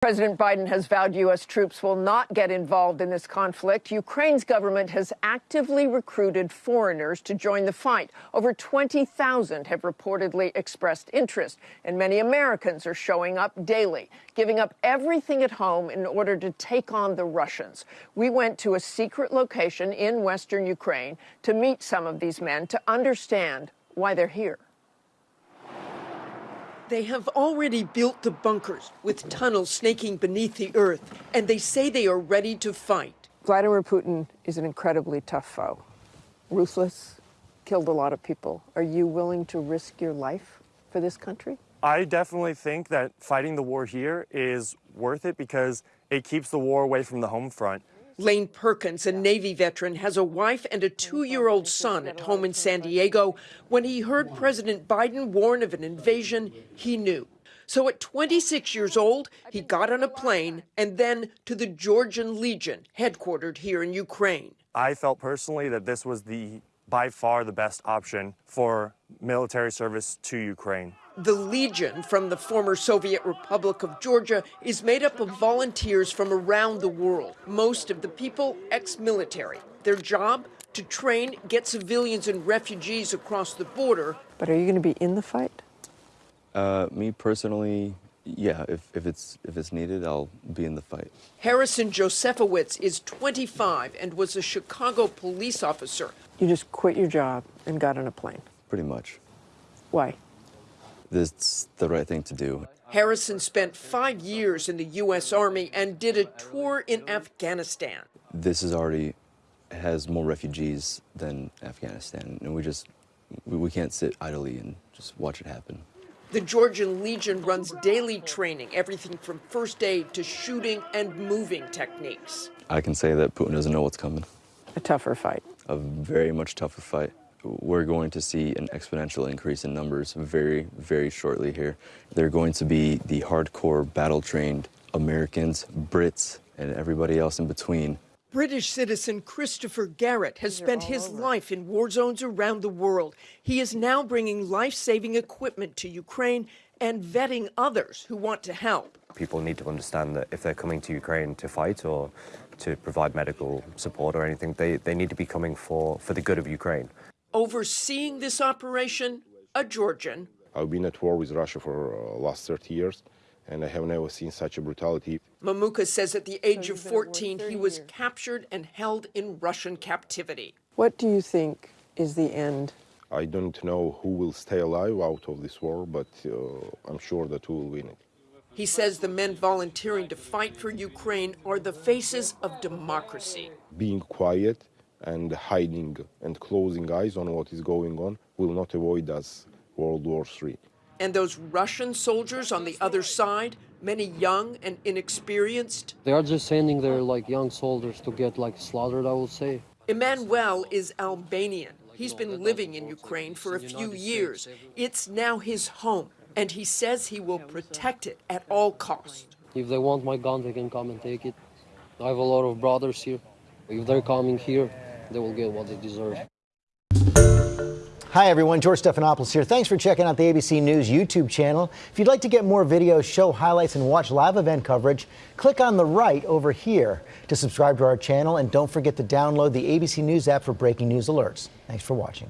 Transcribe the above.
President Biden has vowed U.S. troops will not get involved in this conflict. Ukraine's government has actively recruited foreigners to join the fight. Over 20,000 have reportedly expressed interest, and many Americans are showing up daily, giving up everything at home in order to take on the Russians. We went to a secret location in western Ukraine to meet some of these men to understand why they're here. They have already built the bunkers with tunnels snaking beneath the earth, and they say they are ready to fight. Vladimir Putin is an incredibly tough foe. Ruthless, killed a lot of people. Are you willing to risk your life for this country? I definitely think that fighting the war here is worth it because it keeps the war away from the home front. Lane Perkins, a Navy veteran, has a wife and a two year old son at home in San Diego. When he heard President Biden warn of an invasion, he knew. So at 26 years old, he got on a plane and then to the Georgian Legion, headquartered here in Ukraine. I felt personally that this was the by far the best option for military service to Ukraine. The Legion from the former Soviet Republic of Georgia is made up of volunteers from around the world, most of the people ex-military. Their job? To train, get civilians and refugees across the border. But are you going to be in the fight? Uh, me personally, yeah, if, if, it's, if it's needed, I'll be in the fight. Harrison Jozefowicz is 25 and was a Chicago police officer. You just quit your job and got on a plane? Pretty much. Why? It's the right thing to do. Harrison spent five years in the U.S. Army and did a tour in Afghanistan. This is already has more refugees than Afghanistan, and we just we, we can't sit idly and just watch it happen. The Georgian Legion runs daily training, everything from first aid to shooting and moving techniques. I can say that Putin doesn't know what's coming. A tougher fight. A very much tougher fight. We're going to see an exponential increase in numbers very, very shortly here. They're going to be the hardcore, battle-trained Americans, Brits, and everybody else in between British citizen Christopher Garrett has spent his over. life in war zones around the world. He is now bringing life-saving equipment to Ukraine and vetting others who want to help. People need to understand that if they're coming to Ukraine to fight or to provide medical support or anything, they, they need to be coming for, for the good of Ukraine. Overseeing this operation, a Georgian. I've been at war with Russia for the uh, last 30 years and I have never seen such a brutality. Mamuka says at the age so of 14, he was years. captured and held in Russian captivity. What do you think is the end? I don't know who will stay alive out of this war, but uh, I'm sure that we will win it. He says the men volunteering to fight for Ukraine are the faces of democracy. Being quiet and hiding and closing eyes on what is going on will not avoid us World War III. And those Russian soldiers on the other side, many young and inexperienced? They are just sending their like young soldiers to get like slaughtered, I would say. Emmanuel is Albanian. He's been living in Ukraine for a few years. It's now his home, and he says he will protect it at all costs. If they want my gun, they can come and take it. I have a lot of brothers here. If they're coming here, they will get what they deserve. Hi everyone, George Stephanopoulos here. Thanks for checking out the ABC News YouTube channel. If you'd like to get more videos, show highlights, and watch live event coverage, click on the right over here to subscribe to our channel and don't forget to download the ABC News app for breaking news alerts. Thanks for watching.